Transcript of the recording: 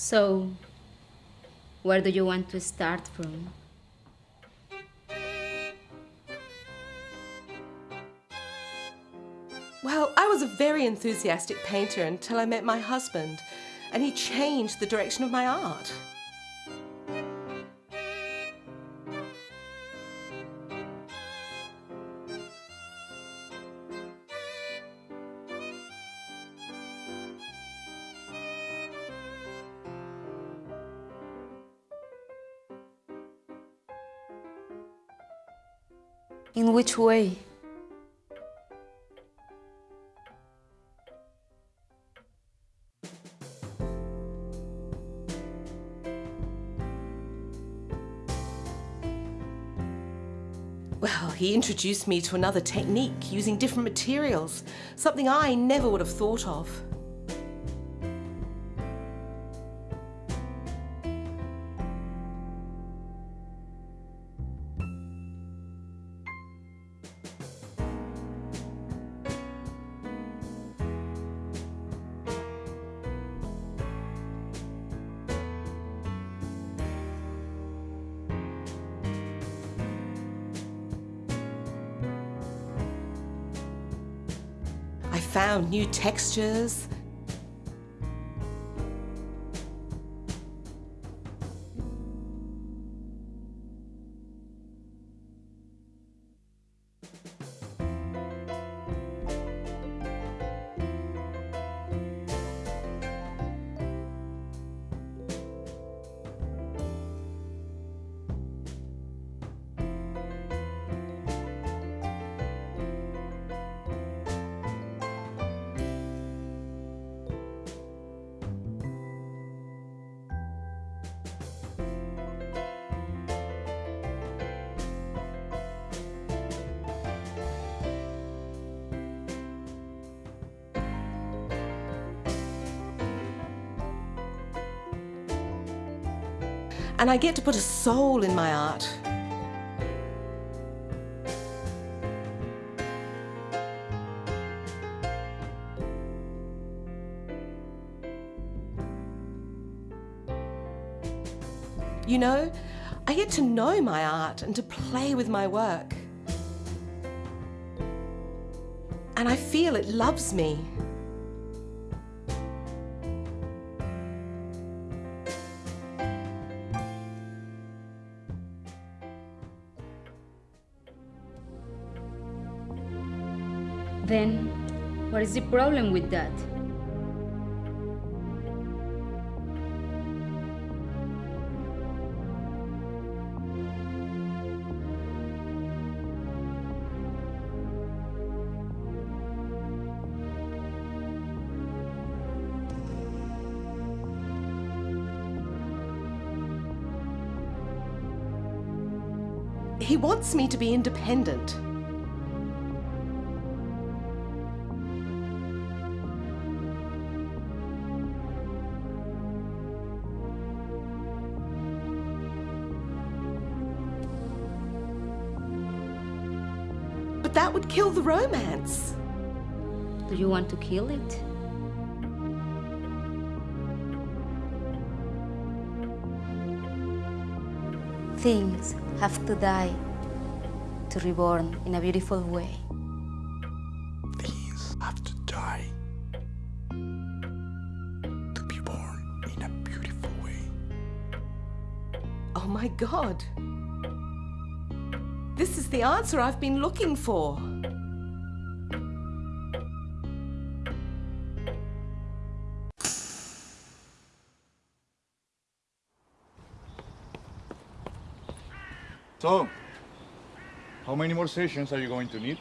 So, where do you want to start from? Well, I was a very enthusiastic painter until I met my husband, and he changed the direction of my art. In which way? Well, he introduced me to another technique using different materials, something I never would have thought of. Found new textures. And I get to put a soul in my art. You know, I get to know my art and to play with my work. And I feel it loves me. Then, what is the problem with that? He wants me to be independent. That would kill the romance. Do you want to kill it? Things have to die to reborn in a beautiful way. Things have to die to be born in a beautiful way. Oh my God. This is the answer I've been looking for. So, how many more sessions are you going to need?